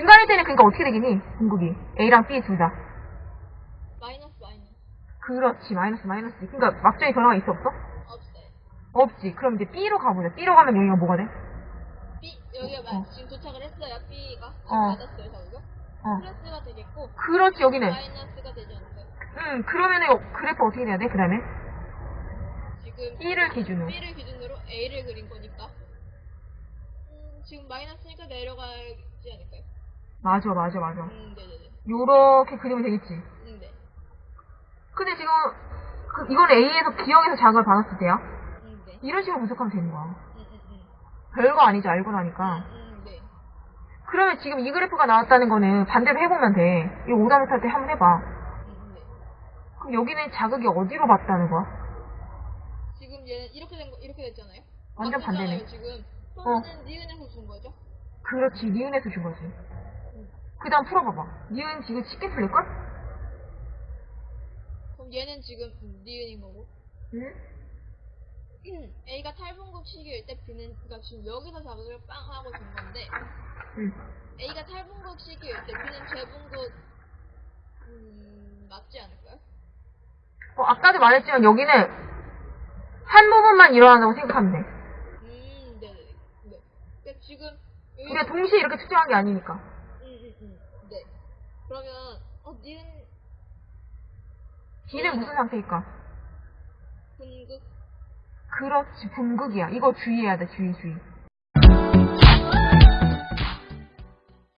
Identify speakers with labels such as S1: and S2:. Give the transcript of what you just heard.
S1: 할 때는 그러니까 어떻게 되겠니? 분극이. A랑 B 둘 다.
S2: 마이너스 마이너스
S1: 그렇지. 마이너스 마이너스. 그러니까 막장의 변화가 있어 없어?
S2: 없어요.
S1: 없지. 그럼 이제 B로 가보자. B로 가면 여기가 뭐가 돼?
S2: B 여기가
S1: 어.
S2: 마- 지금 도착을 했어요. B가
S1: 어.
S2: 받았어요. 자극을.
S1: 어.
S2: 플러스가 되겠고
S1: 그렇지. 여기는.
S2: 마이너스가 되지 않을까요?
S1: 응. 그러면은 여- 그래프 어떻게 돼야 돼? 그 다음에?
S2: 지금
S1: B를 기준으로.
S2: B를 기준으로 A를 그린 거니까 음, 지금 마이너스니까 내려가지 않을까요?
S1: 맞아, 맞아, 맞아.
S2: 음, 네네네.
S1: 요렇게 그리면 되겠지.
S2: 음, 네.
S1: 근데 지금 그, 이건 A에서 B형에서 자극을 받았을 때야.
S2: 음, 네.
S1: 이런 식으로 분석하면 되는 거야.
S2: 음, 음, 음.
S1: 별거 아니지 알고 나니까.
S2: 음, 네.
S1: 그러면 지금 이 그래프가 나왔다는 거는 반대로 해보면 돼. 이 오답 못할 때 한번 해봐.
S2: 음, 네.
S1: 그럼 여기는 자극이 어디로 받다는 거야?
S2: 지금 얘는 이렇게 된 거, 이렇게 됐잖아요.
S1: 완전 반대네.
S2: 지금.
S1: 어.
S2: 그러면은 니은에서 준 거죠?
S1: 그렇지, 니은에서 준 거지. 그 다음 풀어봐봐. 니은 지금 쉽게 풀릴걸?
S2: 그럼 얘는 지금 음, 니은인 거고.
S1: 응?
S2: A가 탈분극 시기일 때 B는 그러니까 지금 여기서 자극을 빵 하고 준 건데
S1: 응.
S2: A가 탈분극 시기일 때 B는 재분극 음, 맞지 않을까요?
S1: 어, 아까도 말했지만 여기는 한 부분만 일어난다고 생각하면 돼.
S2: 음, 네네네. 네. 그러니까 지금
S1: 우리가 동시에 이렇게 측정한 게 아니니까.
S2: 그러면 어 니은
S1: B는 무슨 상태일까?
S2: 분극
S1: 그렇지, 분극이야. 이거 주의해야 돼, 주의, 주의.